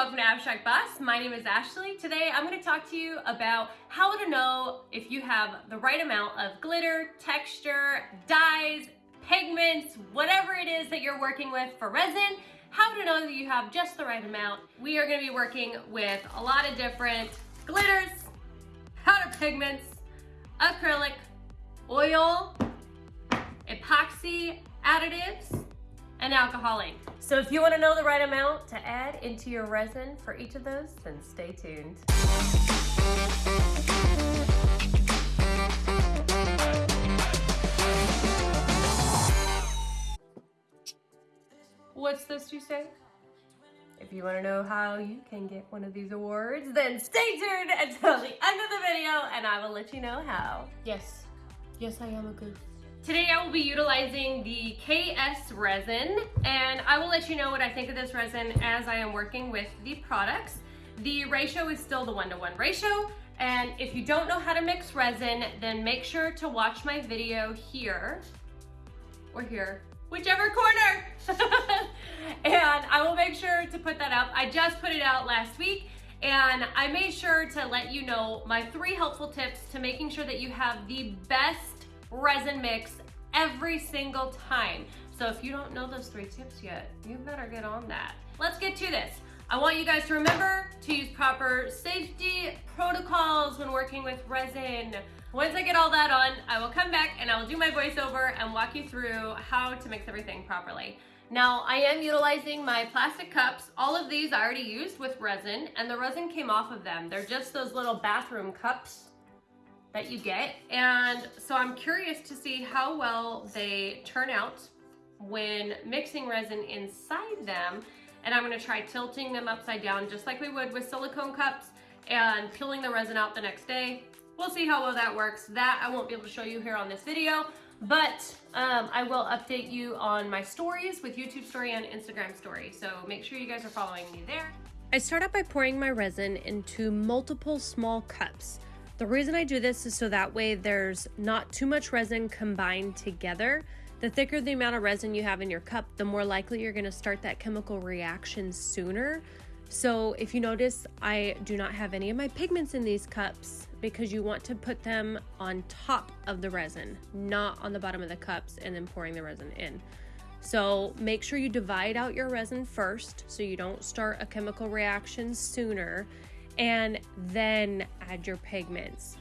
welcome to Abstract Boss. My name is Ashley. Today I'm going to talk to you about how to know if you have the right amount of glitter, texture, dyes, pigments, whatever it is that you're working with for resin, how to know that you have just the right amount. We are going to be working with a lot of different glitters, powder pigments, acrylic, oil, epoxy additives, and alcohol ink. So if you want to know the right amount to add into your resin for each of those, then stay tuned. What's this you say? If you want to know how you can get one of these awards, then stay tuned until the end of the video and I will let you know how. Yes, yes I am a goof. Today I will be utilizing the KS resin and I will let you know what I think of this resin as I am working with the products. The ratio is still the one-to-one -one ratio and if you don't know how to mix resin then make sure to watch my video here or here, whichever corner. and I will make sure to put that up. I just put it out last week and I made sure to let you know my three helpful tips to making sure that you have the best resin mix every single time. So if you don't know those three tips yet, you better get on that. Let's get to this. I want you guys to remember to use proper safety protocols when working with resin. Once I get all that on, I will come back and I will do my voiceover and walk you through how to mix everything properly. Now, I am utilizing my plastic cups. All of these I already used with resin and the resin came off of them. They're just those little bathroom cups that you get. And so I'm curious to see how well they turn out when mixing resin inside them. And I'm gonna try tilting them upside down just like we would with silicone cups and peeling the resin out the next day. We'll see how well that works. That I won't be able to show you here on this video, but um, I will update you on my stories with YouTube story and Instagram story. So make sure you guys are following me there. I start out by pouring my resin into multiple small cups. The reason I do this is so that way there's not too much resin combined together. The thicker the amount of resin you have in your cup, the more likely you're gonna start that chemical reaction sooner. So if you notice, I do not have any of my pigments in these cups because you want to put them on top of the resin, not on the bottom of the cups and then pouring the resin in. So make sure you divide out your resin first so you don't start a chemical reaction sooner and then add your pigments.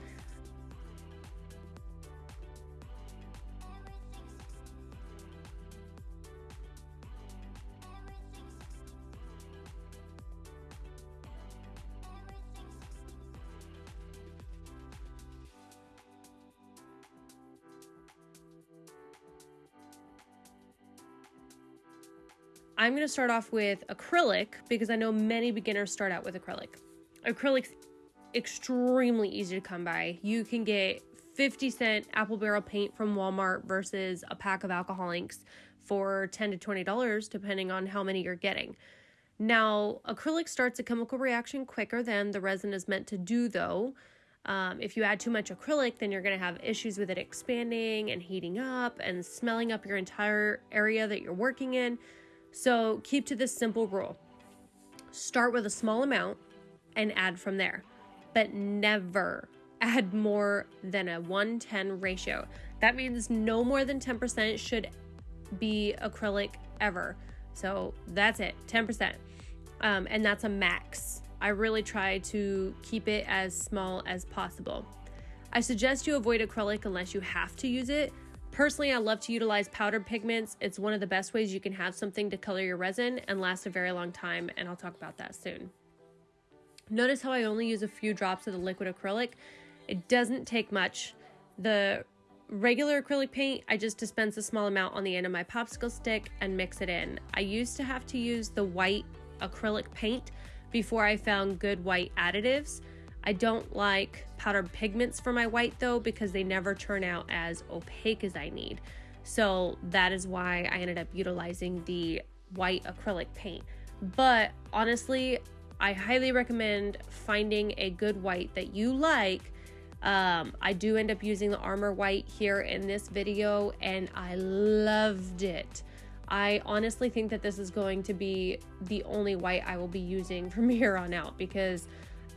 I'm going to start off with acrylic because I know many beginners start out with acrylic acrylic's extremely easy to come by. You can get 50 cent apple barrel paint from Walmart versus a pack of alcohol inks for 10 to 20 dollars depending on how many you're getting. Now, acrylic starts a chemical reaction quicker than the resin is meant to do though. Um, if you add too much acrylic, then you're going to have issues with it expanding and heating up and smelling up your entire area that you're working in. So keep to this simple rule. Start with a small amount and add from there. But never add more than a 110 ratio. That means no more than 10% should be acrylic ever. So that's it, 10%. Um, and that's a max. I really try to keep it as small as possible. I suggest you avoid acrylic unless you have to use it. Personally, I love to utilize powdered pigments. It's one of the best ways you can have something to color your resin and last a very long time, and I'll talk about that soon. Notice how I only use a few drops of the liquid acrylic. It doesn't take much. The regular acrylic paint, I just dispense a small amount on the end of my popsicle stick and mix it in. I used to have to use the white acrylic paint before I found good white additives. I don't like powdered pigments for my white though because they never turn out as opaque as I need. So that is why I ended up utilizing the white acrylic paint. But honestly, I highly recommend finding a good white that you like. Um, I do end up using the Armor White here in this video and I loved it. I honestly think that this is going to be the only white I will be using from here on out because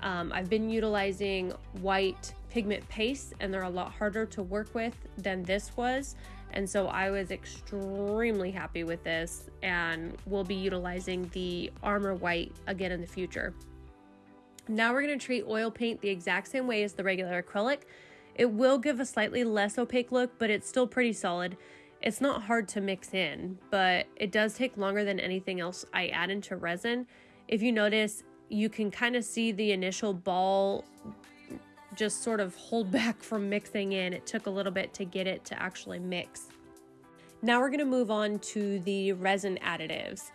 um, I've been utilizing white pigment pastes and they're a lot harder to work with than this was. And so I was extremely happy with this and we'll be utilizing the Armor White again in the future. Now we're going to treat oil paint the exact same way as the regular acrylic. It will give a slightly less opaque look, but it's still pretty solid. It's not hard to mix in, but it does take longer than anything else I add into resin. If you notice, you can kind of see the initial ball just sort of hold back from mixing in. It took a little bit to get it to actually mix. Now we're gonna move on to the resin additives.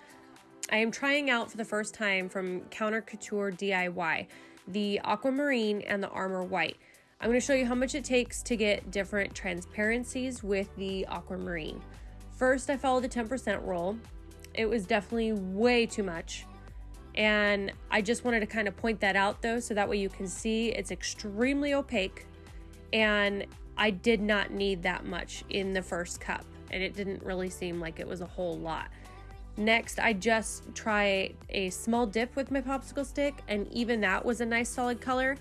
I am trying out for the first time from Counter Culture DIY, the Aquamarine and the Armor White. I'm gonna show you how much it takes to get different transparencies with the Aquamarine. First, I followed the 10% rule. It was definitely way too much. And I just wanted to kind of point that out though, so that way you can see it's extremely opaque. And I did not need that much in the first cup. And it didn't really seem like it was a whole lot. Next, I just try a small dip with my popsicle stick, and even that was a nice solid color.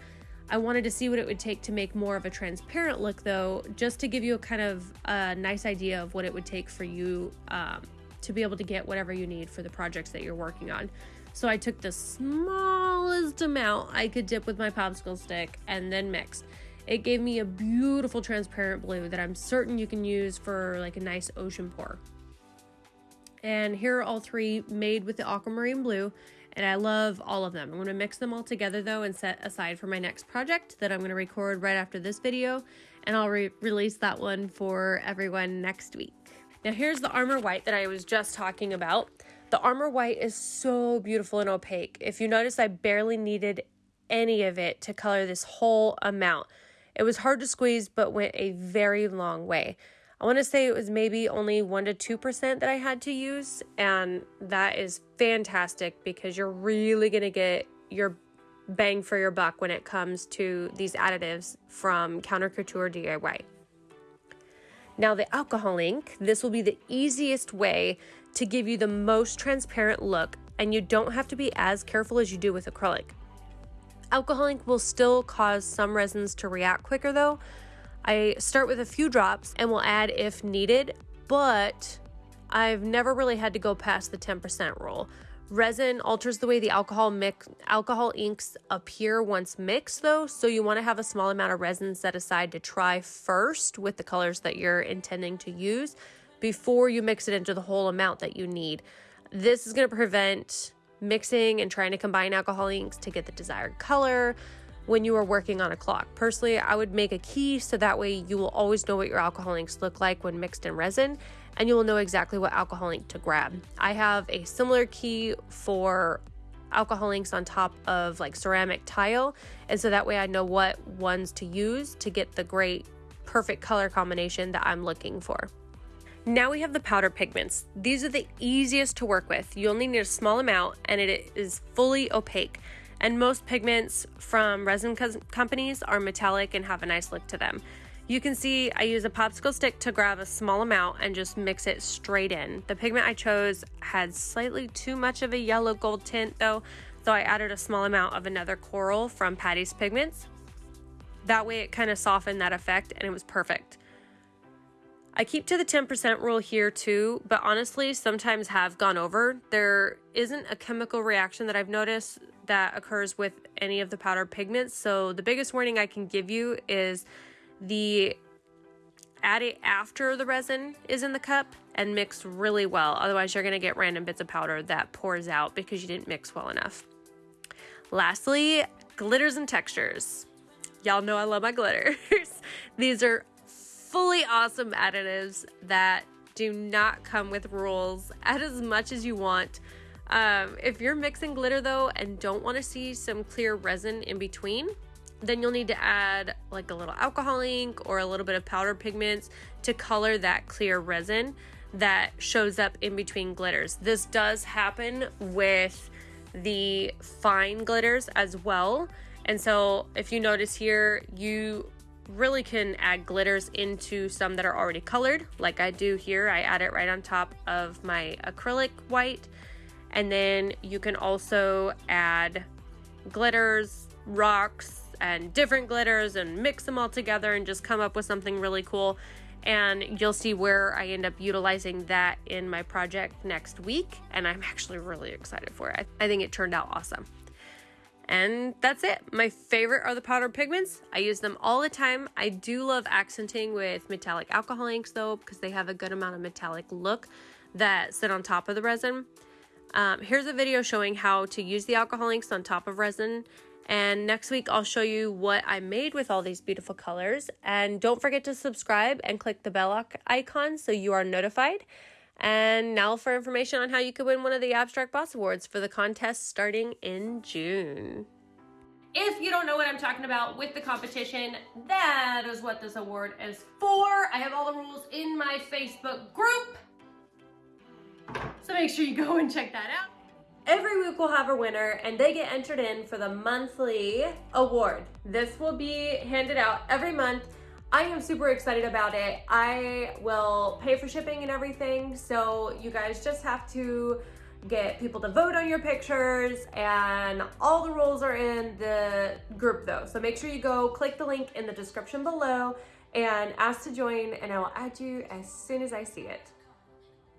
I wanted to see what it would take to make more of a transparent look though, just to give you a kind of a nice idea of what it would take for you um, to be able to get whatever you need for the projects that you're working on. So I took the smallest amount I could dip with my popsicle stick and then mixed. It gave me a beautiful transparent blue that I'm certain you can use for like a nice ocean pour. And here are all three made with the aquamarine blue and I love all of them. I'm going to mix them all together though and set aside for my next project that I'm going to record right after this video and I'll re release that one for everyone next week. Now here's the Armor White that I was just talking about. The Armor White is so beautiful and opaque. If you notice, I barely needed any of it to color this whole amount. It was hard to squeeze, but went a very long way. I want to say it was maybe only 1% to 2% that I had to use, and that is fantastic because you're really going to get your bang for your buck when it comes to these additives from Counter Culture DIY. Now the alcohol ink, this will be the easiest way to give you the most transparent look and you don't have to be as careful as you do with acrylic. Alcohol ink will still cause some resins to react quicker though. I start with a few drops and will add if needed, but I've never really had to go past the 10% rule. Resin alters the way the alcohol mix alcohol inks appear once mixed though, so you want to have a small amount of resin set aside to try first with the colors that you're intending to use before you mix it into the whole amount that you need. This is going to prevent mixing and trying to combine alcohol inks to get the desired color when you are working on a clock. Personally, I would make a key so that way you will always know what your alcohol inks look like when mixed in resin and you will know exactly what alcohol ink to grab. I have a similar key for alcohol inks on top of like ceramic tile and so that way I know what ones to use to get the great perfect color combination that I'm looking for. Now we have the powder pigments. These are the easiest to work with. You only need a small amount and it is fully opaque. And most pigments from resin co companies are metallic and have a nice look to them. You can see I use a popsicle stick to grab a small amount and just mix it straight in. The pigment I chose had slightly too much of a yellow gold tint though, so I added a small amount of another coral from Patty's Pigments. That way it kind of softened that effect and it was perfect. I keep to the 10% rule here too, but honestly sometimes have gone over. There isn't a chemical reaction that I've noticed that occurs with any of the powder pigments, so the biggest warning I can give you is the add it after the resin is in the cup and mix really well. Otherwise, you're going to get random bits of powder that pours out because you didn't mix well enough. Lastly, glitters and textures. Y'all know I love my glitters. These are fully awesome additives that do not come with rules. Add as much as you want. Um, if you're mixing glitter though and don't want to see some clear resin in between, then you'll need to add like a little alcohol ink or a little bit of powder pigments to color that clear resin that shows up in between glitters. This does happen with the fine glitters as well. And so if you notice here, you really can add glitters into some that are already colored, like I do here. I add it right on top of my acrylic white. And then you can also add glitters, rocks, and different glitters and mix them all together and just come up with something really cool. And you'll see where I end up utilizing that in my project next week. And I'm actually really excited for it. I think it turned out awesome. And that's it. My favorite are the powdered pigments. I use them all the time. I do love accenting with metallic alcohol inks though, because they have a good amount of metallic look that sit on top of the resin. Um, here's a video showing how to use the alcohol inks on top of resin. And next week, I'll show you what I made with all these beautiful colors. And don't forget to subscribe and click the bell icon so you are notified. And now for information on how you could win one of the Abstract Boss Awards for the contest starting in June. If you don't know what I'm talking about with the competition, that is what this award is for. I have all the rules in my Facebook group. So make sure you go and check that out. Every week we'll have a winner and they get entered in for the monthly award. This will be handed out every month I am super excited about it. I will pay for shipping and everything, so you guys just have to get people to vote on your pictures and all the rules are in the group though. So make sure you go click the link in the description below and ask to join and I will add you as soon as I see it.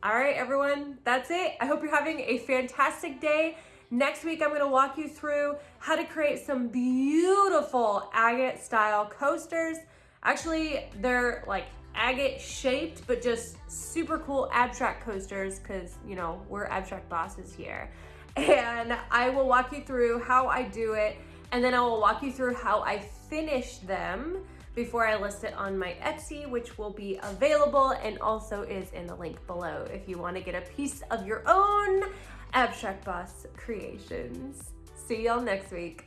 All right, everyone, that's it. I hope you're having a fantastic day. Next week, I'm gonna walk you through how to create some beautiful agate style coasters Actually, they're like agate shaped, but just super cool abstract coasters because, you know, we're abstract bosses here. And I will walk you through how I do it, and then I will walk you through how I finish them before I list it on my Etsy, which will be available and also is in the link below if you want to get a piece of your own Abstract Boss creations. See y'all next week.